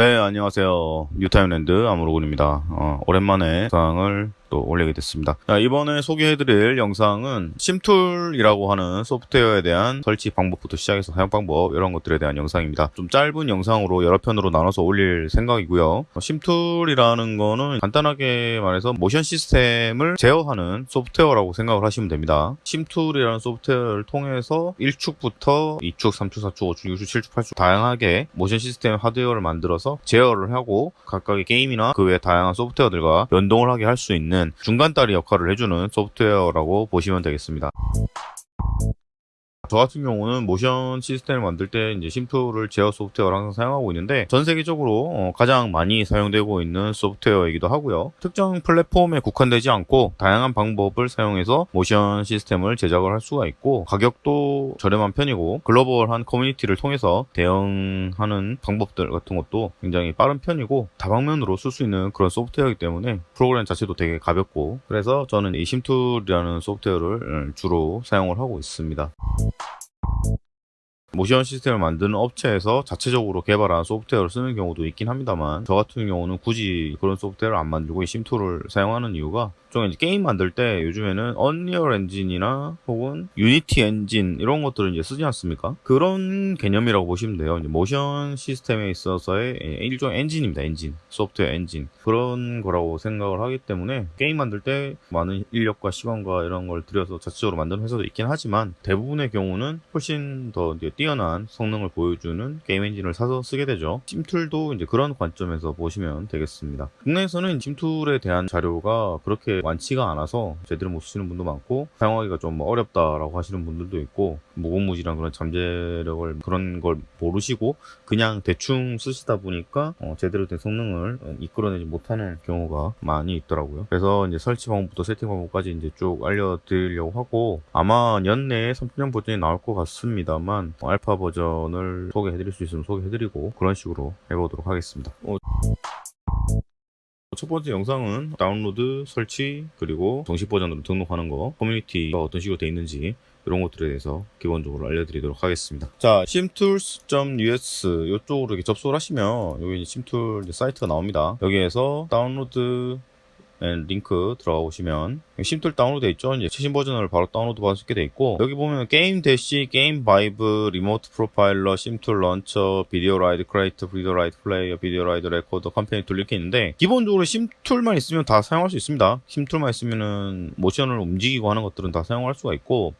네, 안녕하세요. 뉴타임랜드 아무로군입니다. 어, 오랜만에 영상을 또 올리게 됐습니다. 자, 이번에 소개해드릴 영상은 SimTools라고 하는 소프트웨어에 대한 설치 방법부터 시작해서 사용 방법 이런 것들에 대한 영상입니다. 좀 짧은 영상으로 여러 편으로 나눠서 올릴 생각이고요. 어, SimTools라는 거는 간단하게 말해서 모션 시스템을 제어하는 소프트웨어라고 생각을 하시면 됩니다. SimTools라는 소프트웨어를 통해서 1축부터 2축, 3축, 4축, 5축, 6축, 7축, 8축 다양하게 모션 시스템 하드웨어를 만들어서 제어를 하고 각각의 게임이나 그 외 다양한 소프트웨어들과 연동을 하게 할 수 있는 중간다리 역할을 해주는 소프트웨어라고 보시면 되겠습니다. 저 같은 경우는 모션 시스템을 만들 때 이제 SimTools를 제어 소프트웨어를 항상 사용하고 있는데 전 세계적으로 어, 가장 많이 사용되고 있는 소프트웨어이기도 하고요. 특정 플랫폼에 국한되지 않고 다양한 방법을 사용해서 모션 시스템을 제작을 할 수가 있고 가격도 저렴한 편이고 글로벌한 커뮤니티를 통해서 대응하는 방법들 같은 것도 굉장히 빠른 편이고 다방면으로 쓸 수 있는 그런 소프트웨어이기 때문에 프로그램 자체도 되게 가볍고 그래서 저는 이 SimTools라는 소프트웨어를 주로 사용을 하고 있습니다. 모션 시스템을 만드는 업체에서 자체적으로 개발한 소프트웨어를 쓰는 경우도 있긴 합니다만 저 같은 경우는 굳이 그런 소프트웨어를 안 만들고 이 SimTools를 사용하는 이유가 좀 이제 게임 만들 때 요즘에는 Unreal Engine이나 혹은 Unity Engine 이런 것들을 이제 쓰지 않습니까? 그런 개념이라고 보시면 돼요. 이제 모션 시스템에 있어서의 일종 엔진입니다. 엔진, 소프트웨어 엔진 그런 거라고 생각을 하기 때문에 게임 만들 때 많은 인력과 시간과 이런 걸 들여서 자체적으로 만드는 회사도 있긴 하지만 대부분의 경우는 훨씬 더 뛰어난 성능을 보여주는 게임 엔진을 사서 쓰게 되죠. SimTools도 이제 그런 관점에서 보시면 되겠습니다. 국내에서는 SimTools에 대한 자료가 그렇게 많지가 않아서 제대로 못 쓰시는 분도 많고 사용하기가 좀 어렵다라고 하시는 분들도 있고 무궁무진한 그런 잠재력을 그런 걸 모르시고 그냥 대충 쓰시다 보니까 어, 제대로 된 성능을 이끌어내지 못하는 경우가 많이 있더라고요. 그래서 이제 설치 방법부터 세팅 방법까지 이제 쭉 알려드리려고 하고 아마 연내에 3.0 버전이 나올 것 같습니다만 알파 버전을 소개해드릴 수 있으면 소개해드리고 그런 식으로 해보도록 하겠습니다. 어... 첫 번째 영상은 다운로드, 설치, 그리고 정식 버전으로 등록하는 거, 커뮤니티가 어떤 식으로 되어 있는지 이런 것들에 대해서 기본적으로 알려드리도록 하겠습니다. 자, simtools.us 이쪽으로 이렇게 접속을 하시면 여기 SimTools 사이트가 나옵니다. 여기에서 다운로드 링크 들어가 보시면 SimTools 다운로드 돼 있죠. 이제 최신 버전을 바로 다운로드 받을 수 있게 돼 있고 여기 보면 GameDash, GameVibe, Remote Profiler, SimTools Launcher, Video Ride Creator, Video Ride Player, Video Ride Recorder, Companion Tool 이렇게 있는데 기본적으로 SimTools만 있으면 다 사용할 수 있습니다. SimTools만 있으면은 모션을 움직이고 하는 것들은 다 사용할 수가 있고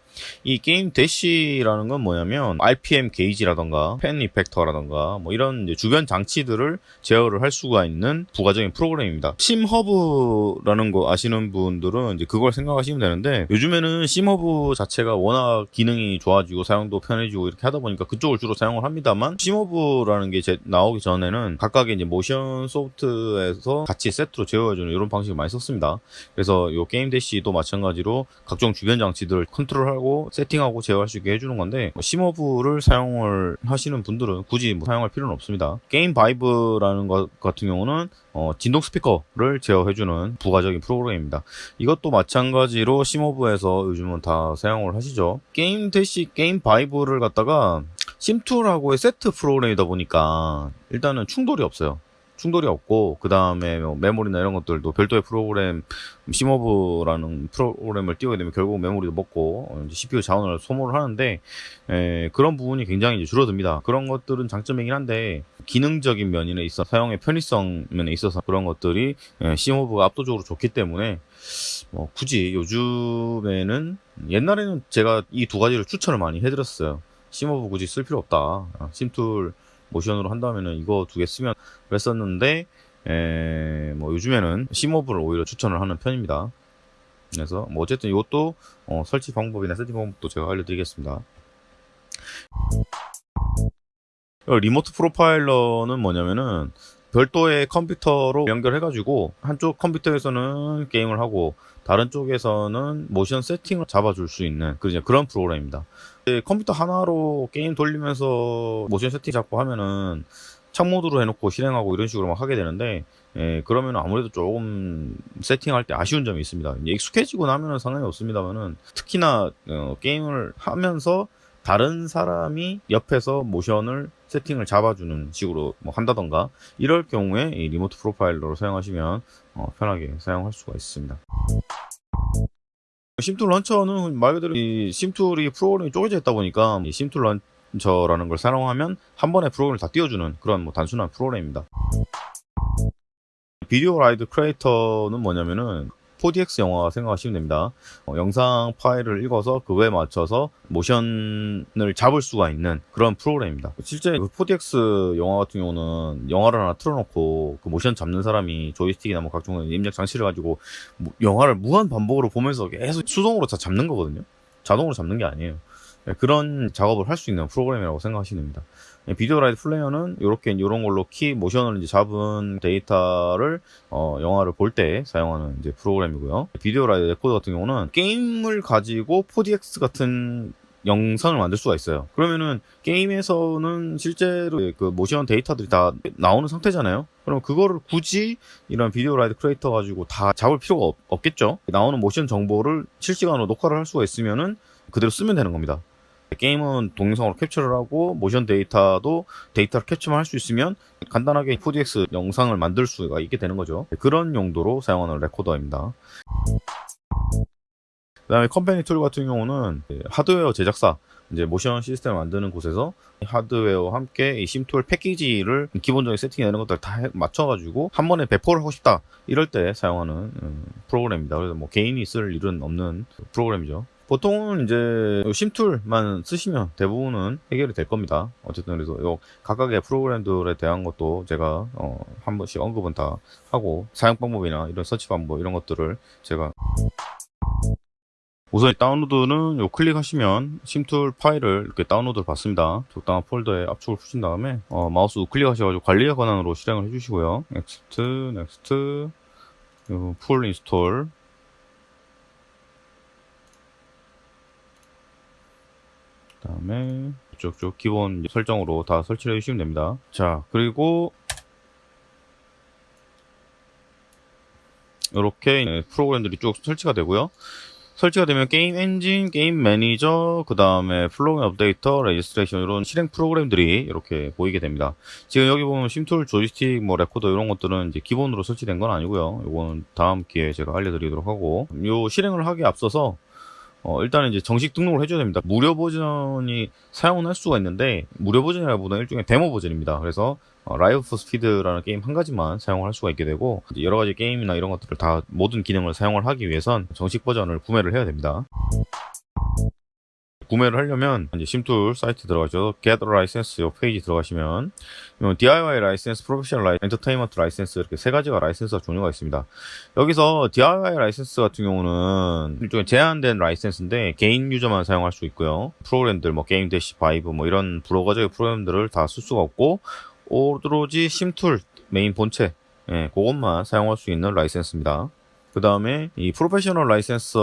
이 GameDash라는 건 뭐냐면 RPM 게이지라던가 fan effector라던가 뭐 이런 주변 장치들을 제어를 할 수가 있는 부가적인 프로그램입니다. SimHub라는 거 아시는 분들은 이제 그걸 생각하시면 되는데 요즘에는 SimHub 자체가 워낙 기능이 좋아지고 사용도 편해지고 이렇게 하다 보니까 그쪽을 주로 사용을 합니다만 SimHub라는 게 나오기 전에는 각각의 이제 모션 소프트에서 같이 세트로 제어해주는 이런 방식을 많이 썼습니다. 그래서 이 GameDash도 마찬가지로 각종 주변 장치들을 컨트롤하고 하고 세팅하고 제어할 수 있게 해주는 건데 뭐 SimHub를 사용을 하시는 분들은 굳이 뭐 사용할 필요는 없습니다. GameVibe라는 것 같은 경우는 어, 진동 스피커를 제어해주는 부가적인 프로그램입니다. 이것도 마찬가지로 SimHub에서 요즘은 다 사용을 하시죠. GameDash GameVibe를 갖다가 SimTools하고의 세트 프로그램이다 보니까 일단은 충돌이 없어요. 충돌이 없고 그 다음에 뭐 메모리나 이런 것들도 별도의 프로그램 SimHub라는 프로그램을 띄우게 되면 결국 메모리도 먹고 CPU 자원을 소모를 하는데 에, 그런 부분이 굉장히 줄어듭니다. 그런 것들은 장점이긴 한데 기능적인 면에 있어 사용의 편의성 면에 있어서 그런 것들이 SimHub가 압도적으로 좋기 때문에 뭐 굳이 요즘에는 옛날에는 제가 이 두 가지를 추천을 많이 해드렸어요. SimHub 굳이 쓸 필요 없다. SimTools 모션으로 한다면은 이거 두 개 쓰면 그랬었는데 에, 뭐 요즘에는 SimHub를 오히려 추천을 하는 편입니다. 그래서 뭐 어쨌든 이것도 어, 설치 방법이나 세팅 방법도 제가 알려드리겠습니다. Remote Profiler는 뭐냐면은 별도의 컴퓨터로 연결해가지고 한쪽 컴퓨터에서는 게임을 하고 다른 쪽에서는 모션 세팅을 잡아줄 수 있는 그런 프로그램입니다. 컴퓨터 하나로 게임 돌리면서 모션 세팅 잡고 하면은 창모드로 해놓고 실행하고 이런 식으로 막 하게 되는데 예, 그러면 아무래도 조금 세팅할 때 아쉬운 점이 있습니다. 익숙해지고 나면은 상관이 없습니다만은 특히나 어, 게임을 하면서 다른 사람이 옆에서 모션을 세팅을 잡아주는 식으로 뭐 한다던가 이럴 경우에 이 리모트 프로파일러를 사용하시면 어, 편하게 사용할 수가 있습니다. SimTools Launcher는 말 그대로 이 SimTools가 프로그램이 쪼개져 있다 보니까 이 SimTools Launcher라는 걸 사용하면 한 번에 프로그램을 다 띄워주는 그런 뭐 단순한 프로그램입니다. Video Ride Creator는 뭐냐면은 4DX 영화 생각하시면 됩니다. 어, 영상 파일을 읽어서 그거에 맞춰서 모션을 잡을 수가 있는 그런 프로그램입니다. 실제 그 4DX 영화 같은 경우는 영화를 하나 틀어놓고 그 모션 잡는 사람이 조이스틱이나 뭐 각종 입력 장치를 가지고 뭐 영화를 무한 반복으로 보면서 계속 수동으로 다 잡는 거거든요. 자동으로 잡는 게 아니에요. 네, 그런 작업을 할 수 있는 프로그램이라고 생각하시면 됩니다. 네, Video Rider Player는 이렇게 이런 걸로 키 모션을 이제 잡은 데이터를 어, 영화를 볼 때 사용하는 이제 프로그램이고요. Video Rider Recorder 같은 경우는 게임을 가지고 4DX 같은 영상을 만들 수가 있어요. 그러면은 게임에서는 실제로 그 모션 데이터들이 다 나오는 상태잖아요. 그럼 그거를 굳이 이런 Video Rider Creator 가지고 다 잡을 필요가 없, 없겠죠. 나오는 모션 정보를 실시간으로 녹화를 할 수가 있으면은 그대로 쓰면 되는 겁니다. 게임은 동영상으로 캡처를 하고 모션 데이터도 데이터를 캡처만 할 수 있으면 간단하게 4DX 영상을 만들 수가 있게 되는 거죠. 그런 용도로 사용하는 레코더입니다. 그 다음에 company tool 같은 경우는 하드웨어 제작사 이제 모션 시스템을 만드는 곳에서 하드웨어와 함께 이 SimTools 패키지를 기본적인 세팅이나 이런 것들 다 맞춰가지고 한 번에 배포를 하고 싶다 이럴 때 사용하는 음, 프로그램입니다. 그래서 뭐 개인이 쓸 일은 없는 프로그램이죠. 보통은 이제 SimTools만 쓰시면 대부분은 해결이 될 겁니다. 어쨌든 그래서 요 각각의 프로그램들에 대한 것도 제가 어, 한 번씩 언급은 다 하고 사용 방법이나 이런 설치 방법 이런 것들을 제가 우선 다운로드는 요 클릭하시면 SimTools 파일을 이렇게 다운로드를 받습니다. 적당한 폴더에 압축을 푸신 다음에 어, 마우스 우클릭 하셔가지고 관리자 권한으로 실행을 해주시고요. next, next, full install 그 다음에 쭉쭉 기본 설정으로 다 설치를 해주시면 됩니다. 자 그리고 이렇게 프로그램들이 쭉 설치가 되고요. 설치가 되면 게임 엔진, 게임 매니저, 그 다음에 plugin updater, registration 이런 실행 프로그램들이 이렇게 보이게 됩니다. 지금 여기 보면 SimTools, 조이스틱, 뭐 레코더 이런 것들은 이제 기본으로 설치된 건 아니고요. 이거는 다음 기회에 제가 알려드리도록 하고 요 실행을 하기 앞서서 어, 일단 이제 정식 등록을 해줘야 됩니다. 무료 버전이 사용을 할 수가 있는데, 무료 버전이라기보다 일종의 데모 버전입니다. 그래서, 어, Live for Speed라는 게임 한 가지만 사용을 할 수가 있게 되고, 여러 가지 게임이나 이런 것들을 다 모든 기능을 사용을 하기 위해선 정식 버전을 구매를 해야 됩니다. 구매를 하려면 이제 SimTools 사이트 들어가셔서 get license 이 페이지 들어가시면 DIY 라이센스, 프로페셔널 라이, 엔터테인먼트 라이센스 이렇게 세 가지가 라이센스가 종류가 있습니다. 여기서 DIY 라이센스 같은 경우는 일종의 제한된 라이센스인데 개인 유저만 사용할 수 있고요. 프로그램들 뭐 GameDash, Vibe 뭐 이런 부가적인 프로그램들을 다 쓸 수가 없고 오로지 SimTools 메인 본체 예, 그것만 사용할 수 있는 라이센스입니다. 그 다음에 이 프로페셔널 라이센스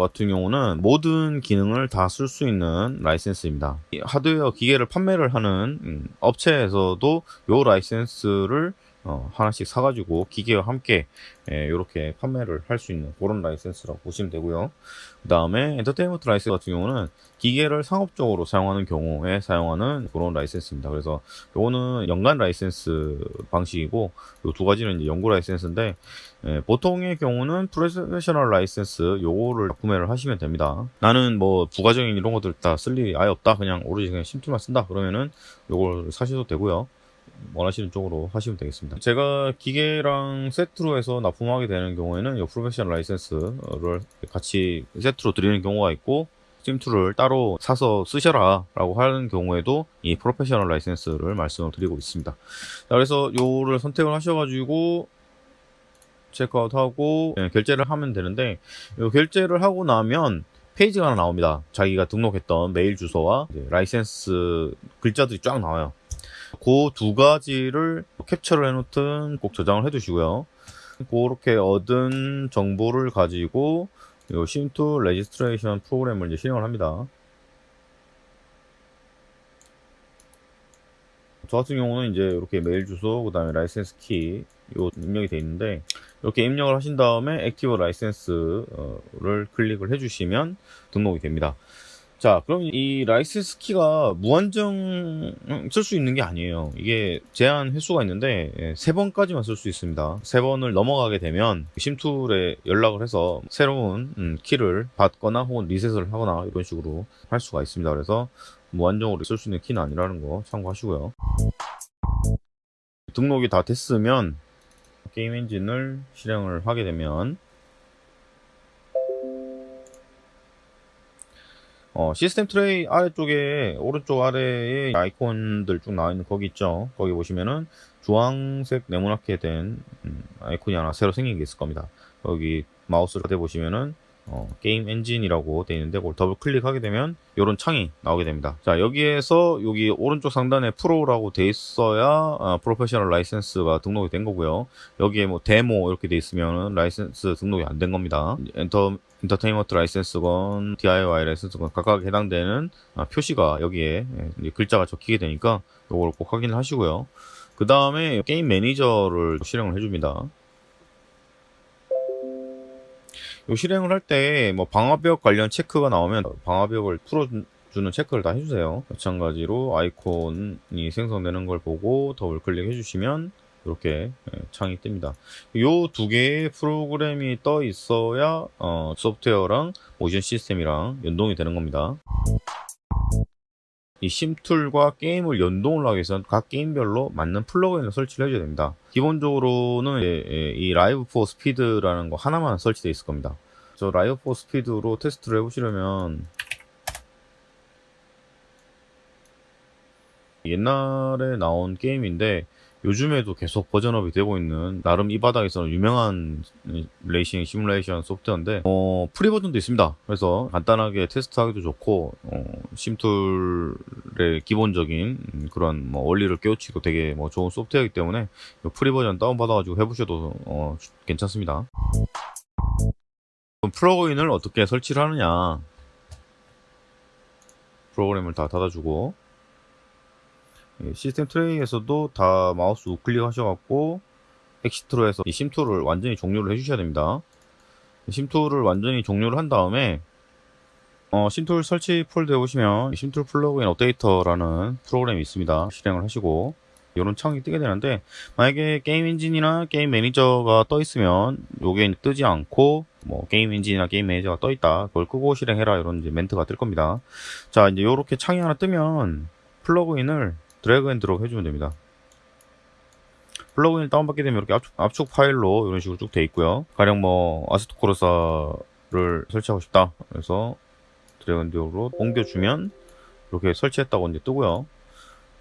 같은 경우는 모든 기능을 다 쓸 수 있는 라이센스입니다. 하드웨어 기계를 판매를 하는 음, 업체에서도 요 라이센스를 어, 하나씩 사가지고 기계와 함께 이렇게 예, 판매를 할 수 있는 그런 라이센스라고 보시면 되고요. 그 다음에 엔터테인먼트 라이센스 같은 경우는 기계를 상업적으로 사용하는 경우에 사용하는 그런 라이센스입니다. 그래서 요거는 연간 라이센스 방식이고 요 두 가지는 영구 라이센스인데 예, 보통의 경우는 프로페셔널 라이센스 요거를 구매를 하시면 됩니다. 나는 뭐 부가적인 이런 것들 다 쓸 일이 아예 없다. 그냥 오로지 그냥 SimTools만 쓴다. 그러면은 요걸 사셔도 되고요. 원하시는 쪽으로 하시면 되겠습니다. 제가 기계랑 세트로 해서 납품하게 되는 경우에는 이 프로페셔널 라이센스를 같이 세트로 드리는 경우가 있고 SimTools를 따로 사서 쓰셔라 라고 하는 경우에도 이 프로페셔널 라이센스를 말씀을 드리고 있습니다. 그래서 요를 선택을 하셔가지고 체크아웃하고 네, 결제를 하면 되는데 요 결제를 하고 나면 페이지가 하나 나옵니다. 자기가 등록했던 메일 주소와 라이센스 글자들이 쫙 나와요. 그 두 가지를 캡처를 해놓든 꼭 저장을 해두시고요. 그렇게 얻은 정보를 가지고 이 SimTools registration 프로그램을 이제 실행을 합니다. 저 같은 경우는 이제 이렇게 메일 주소, 그 다음에 라이센스 키, 요 입력이 되어 있는데, 이렇게 입력을 하신 다음에 active license를 클릭을 해주시면 등록이 됩니다. 자, 그럼 이 라이센스 키가 무한정 쓸 수 있는 게 아니에요. 이게 제한 횟수가 있는데 예, 세 번까지만 쓸 수 있습니다. 세 번을 넘어가게 되면 SimTools에 연락을 해서 새로운 음, 키를 받거나 혹은 리셋을 하거나 이런 식으로 할 수가 있습니다. 그래서 무한정으로 쓸 수 있는 키는 아니라는 거 참고하시고요. 등록이 다 됐으면 게임 엔진을 실행을 하게 되면 어, 시스템 트레이 아래쪽에 오른쪽 아래에 아이콘들 쭉 나와 있는 거기 있죠. 거기 보시면은 주황색 네모나게 된 음, 아이콘이 하나 새로 생긴 게 있을 겁니다. 여기 마우스를 대 보시면은 어, 게임 엔진이라고 되어 있는데 그걸 더블 클릭하게 되면 이런 창이 나오게 됩니다. 자 여기에서 여기 오른쪽 상단에 프로라고 돼 있어야 아, 프로페셔널 라이센스가 등록이 된 거고요. 여기에 뭐 데모 이렇게 돼 있으면 라이센스 등록이 안 된 겁니다. 엔터 인터테인먼트 라이센스건 DIY 라이센스건 각각 해당되는 아, 표시가 여기에 예, 글자가 적히게 되니까 이걸 꼭 확인을 하시고요. 그 다음에 게임 매니저를 실행을 해줍니다. 요 실행을 할 때 뭐 방화벽 관련 체크가 나오면 방화벽을 풀어주는 체크를 다 해주세요. 마찬가지로 아이콘이 생성되는 걸 보고 더블 클릭 해 주시면 이렇게 예, 창이 뜹니다. 요 두 개의 프로그램이 떠 있어야 어, 소프트웨어랑 모션 시스템이랑 연동이 되는 겁니다. 이 SimTools와 게임을 연동을 하기 위해서는 각 게임별로 맞는 플러그인을 설치를 해줘야 됩니다. 기본적으로는 예, 예, 이 Live for Speed라는 거 하나만 설치되어 있을 겁니다. 저 Live for Speed로 테스트를 해보시려면 옛날에 나온 게임인데 요즘에도 계속 버전업이 되고 있는 나름 이 바닥에서는 유명한 레이싱 시뮬레이션 소프트웨어인데 어, free 버전도 있습니다. 그래서 간단하게 테스트하기도 좋고 어, SimTool의 기본적인 그런 뭐 원리를 깨우치고 되게 뭐 좋은 소프트웨어이기 때문에 free 버전 다운 받아가지고 해보셔도 어, 괜찮습니다. 플러그인을 어떻게 설치를 하느냐 프로그램을 다 닫아주고 예, 시스템 tray에서도 다 마우스 우클릭 하셔갖고 exit로 해서 이 SimTool을 완전히 종료를 해주셔야 됩니다. SimTool을 완전히 종료를 한 다음에 어, SimTool 설치 폴더에 오시면 SimTool 플러그인 updater라는 프로그램이 있습니다. 실행을 하시고 이런 창이 뜨게 되는데 만약에 게임 엔진이나 게임 매니저가 떠 있으면 요게 뜨지 않고 뭐 게임 엔진이나 게임 매니저가 떠 있다 그걸 끄고 실행해라 이런 이제 멘트가 뜰 겁니다. 자 이제 요렇게 창이 하나 뜨면 플러그인을 drag and drop 해주면 됩니다. 플러그인을 다운받게 되면 이렇게 압축, 압축 파일로 이런 식으로 쭉 돼 있고요. 가령 뭐 Assetto Corsa를 설치하고 싶다. 그래서 drag and drop으로 옮겨주면 이렇게 설치했다고 이제 뜨고요.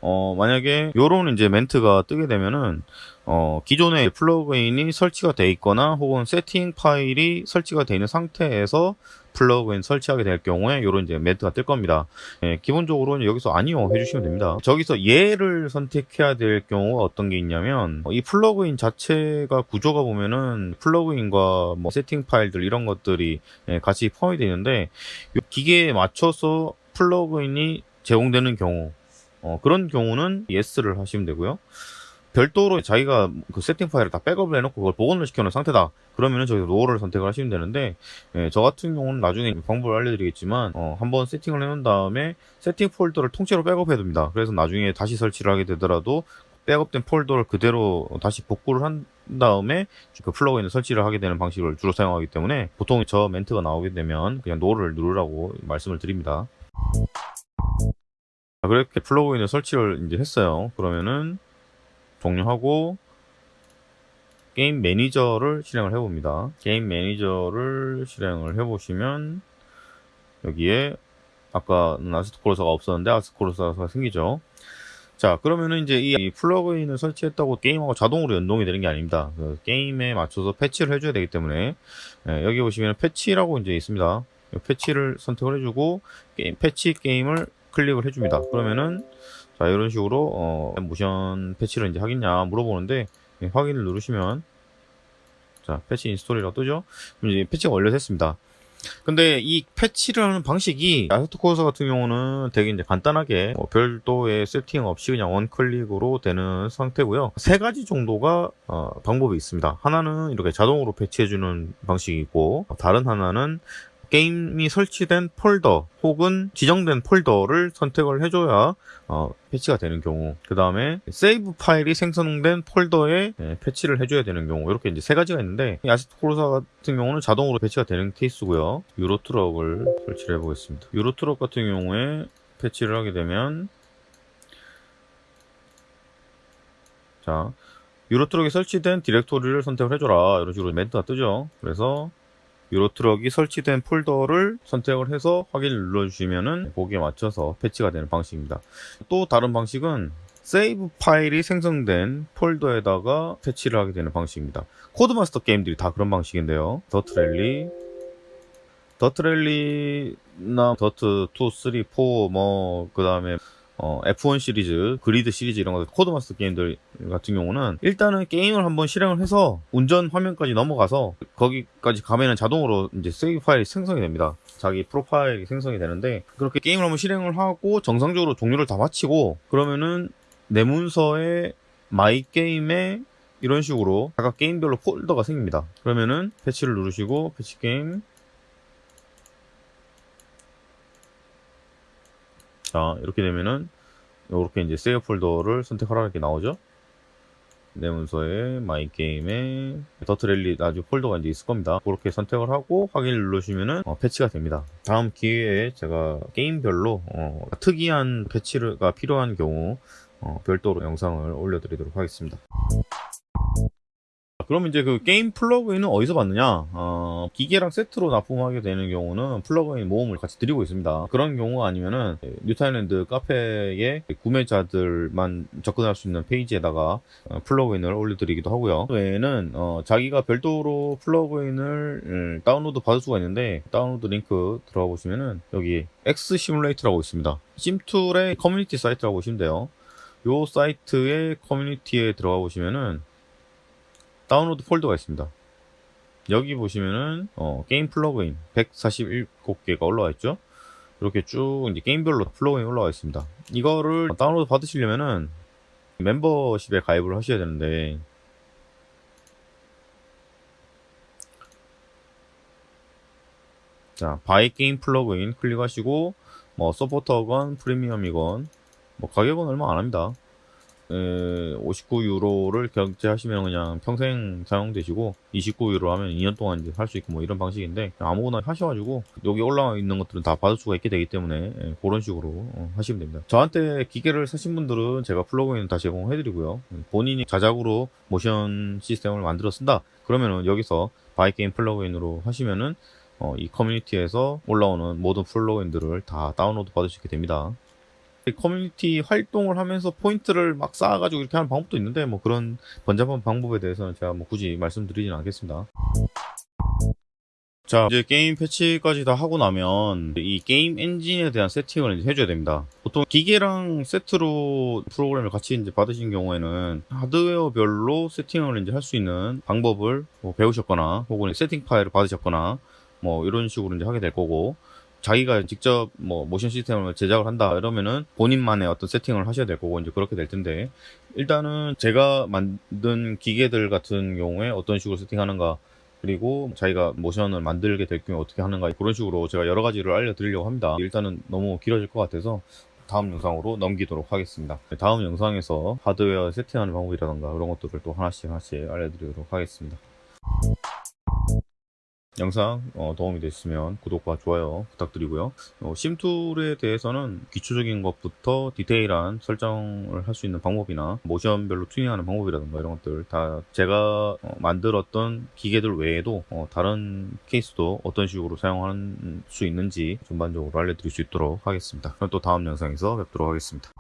어, 만약에 요런 이제 멘트가 뜨게 되면은 어, 기존의 플러그인이 설치가 돼 있거나 혹은 세팅 파일이 설치가 되어 있는 상태에서 플러그인 설치하게 될 경우에 요런 이제 멘트가 뜰 겁니다. 예, 기본적으로는 여기서 아니요 해주시면 됩니다. 저기서 예를 선택해야 될 경우가 어떤 게 있냐면 이 플러그인 자체가 구조가 보면은 플러그인과 뭐 세팅 파일들 이런 것들이 예, 같이 포함이 되어 있는데 기계에 맞춰서 플러그인이 제공되는 경우 어, 그런 경우는 yes를 하시면 되고요. 별도로 자기가 그 세팅 파일을 다 백업을 해놓고 그걸 복원을 시켜놓은 상태다. 그러면은 저기 no를 선택을 하시면 되는데, 예, 저 같은 경우는 나중에 방법을 알려드리겠지만, 어, 한번 세팅을 해놓은 다음에 세팅 폴더를 통째로 백업해둡니다. 그래서 나중에 다시 설치를 하게 되더라도 백업된 폴더를 그대로 다시 복구를 한 다음에 그 플러그인을 설치를 하게 되는 방식을 주로 사용하기 때문에 보통 저 멘트가 나오게 되면 그냥 no를 누르라고 말씀을 드립니다. 그렇게 플러그인을 설치를 이제 했어요. 그러면은 종료하고 게임 매니저를 실행을 해봅니다. 게임 매니저를 실행을 해보시면 여기에 아까는 Assetto Corsa가 없었는데 Assetto Corsa가 생기죠. 자 그러면은 이제 이 플러그인을 설치했다고 게임하고 자동으로 연동이 되는 게 아닙니다. 그 게임에 맞춰서 패치를 해줘야 되기 때문에 예, 여기 보시면 패치라고 이제 있습니다. 패치를 선택을 해주고 게임, 패치 게임을 클릭을 해줍니다. 그러면은 자 이런 식으로 어, 모션 패치를 이제 하겠냐 물어보는데 예, 확인을 누르시면 자 패치 install이라고 뜨죠. 그럼 이제 패치가 완료됐습니다. 근데 이 패치를 하는 방식이 Assetto Corsa 같은 경우는 되게 이제 간단하게 뭐 별도의 세팅 없이 그냥 one click으로 되는 상태고요. 세 가지 정도가 어, 방법이 있습니다. 하나는 이렇게 자동으로 패치해주는 방식이고 다른 하나는 게임이 설치된 폴더 혹은 지정된 폴더를 선택을 해줘야 어, 패치가 되는 경우 그 다음에 save 파일이 생성된 폴더에 예, 패치를 해줘야 되는 경우 이렇게 이제 세 가지가 있는데 이 Assetto Corsa 같은 경우는 자동으로 패치가 되는 케이스고요. Euro Truck을 설치를 해보겠습니다. Euro Truck 같은 경우에 패치를 하게 되면 자 Euro Truck에 설치된 디렉토리를 선택을 해줘라. 이런 식으로 멘트가 뜨죠. 그래서 Euro Truck이 설치된 폴더를 선택을 해서 확인을 눌러주시면은 거기에 맞춰서 패치가 되는 방식입니다. 또 다른 방식은 save 파일이 생성된 폴더에다가 패치를 하게 되는 방식입니다. Codemaster 게임들이 다 그런 방식인데요. 더트랠리 더트랠리나 더트 2, 3, 4, 뭐, 그 다음에 어, F1 시리즈, GRID 시리즈 이런 거 Codemaster 게임들 같은 경우는 일단은 게임을 한번 실행을 해서 운전 화면까지 넘어가서 거기까지 가면은 자동으로 이제 save 파일이 생성이 됩니다. 자기 프로파일이 생성이 되는데 그렇게 게임을 한번 실행을 하고 정상적으로 종료를 다 마치고 그러면은 내 문서에 My Game에 이런 식으로 각각 게임별로 폴더가 생깁니다. 그러면은 패치를 누르시고 패치 게임 자 이렇게 되면은 이렇게 이제 save 폴더를 선택하라 이렇게 나오죠? 내 문서에 My Game에 DiRT Rally 아주 폴더가 이제 있을 겁니다. 그렇게 선택을 하고 확인을 누르시면은 어, 패치가 됩니다. 다음 기회에 제가 게임별로 어, 특이한 패치가 필요한 경우 어, 별도로 영상을 올려드리도록 하겠습니다 그러면 이제 그 게임 플러그인은 어디서 받느냐? 어, 기계랑 세트로 납품하게 되는 경우는 플러그인 모음을 같이 드리고 있습니다. 그런 경우 아니면은 뉴타일랜드 카페에 구매자들만 접근할 수 있는 페이지에다가 어, 플러그인을 올려드리기도 하고요. 그 외에는 어, 자기가 별도로 플러그인을 음, 다운로드 받을 수가 있는데 다운로드 링크 들어가 보시면은 여기 X 시뮬레이터라고 있습니다. SimTool의 커뮤니티 사이트라고 보시면 돼요. 요 사이트의 커뮤니티에 들어가 보시면은 다운로드 폴더가 있습니다. 여기 보시면은 어, 게임 플러그인 147개가 올라와 있죠. 이렇게 쭉 이제 게임별로 플러그인 올라와 있습니다. 이거를 다운로드 받으시려면은 멤버십에 가입을 하셔야 되는데 자 Buy Game Plugin 클릭하시고 뭐 서포터건 프리미엄이건 뭐 가격은 얼마 안 합니다. 59유로를 결제하시면 그냥 평생 사용되시고 29유로 하면 2년 동안 이제 할 수 있고 뭐 이런 방식인데 아무거나 하셔가지고 여기 올라와 있는 것들은 다 받을 수가 있게 되기 때문에 예, 그런 식으로 어, 하시면 됩니다. 저한테 기계를 사신 분들은 제가 플러그인 다 제공해드리고요. 본인이 자작으로 모션 시스템을 만들어 쓴다 그러면은 여기서 Buy Game Plugin으로 하시면은 어, 이 커뮤니티에서 올라오는 모든 플러그인들을 다 다운로드 받을 수 있게 됩니다. 커뮤니티 활동을 하면서 포인트를 막 쌓아가지고 이렇게 하는 방법도 있는데 뭐 그런 번잡한 방법에 대해서는 제가 뭐 굳이 말씀드리진 않겠습니다. 자 이제 게임 패치까지 다 하고 나면 이 게임 엔진에 대한 세팅을 이제 해줘야 됩니다 보통 기계랑 세트로 프로그램을 같이 이제 받으신 경우에는 하드웨어별로 세팅을 이제 할 수 있는 방법을 뭐 배우셨거나 혹은 세팅 파일을 받으셨거나 뭐 이런 식으로 이제 하게 될 거고 자기가 직접 뭐 모션 시스템을 제작을 한다 이러면은 본인만의 어떤 세팅을 하셔야 될 거고 이제 그렇게 될 텐데 일단은 제가 만든 기계들 같은 경우에 어떤 식으로 세팅하는가 그리고 자기가 모션을 만들게 될 경우에 어떻게 하는가 그런 식으로 제가 여러 가지를 알려드리려고 합니다. 일단은 너무 길어질 것 같아서 다음 영상으로 넘기도록 하겠습니다. 다음 영상에서 하드웨어 세팅하는 방법이라던가 그런 것들을 또 하나씩 하나씩 알려드리도록 하겠습니다 영상 어, 도움이 됐으면 구독과 좋아요 부탁드리고요. 어, 심툴에 대해서는 기초적인 것부터 디테일한 설정을 할 수 있는 방법이나 모션별로 튜닝하는 방법이라든가 이런 것들 다 제가 어, 만들었던 기계들 외에도 어, 다른 케이스도 어떤 식으로 사용할 수 있는지 전반적으로 알려드릴 수 있도록 하겠습니다. 그럼 또 다음 영상에서 뵙도록 하겠습니다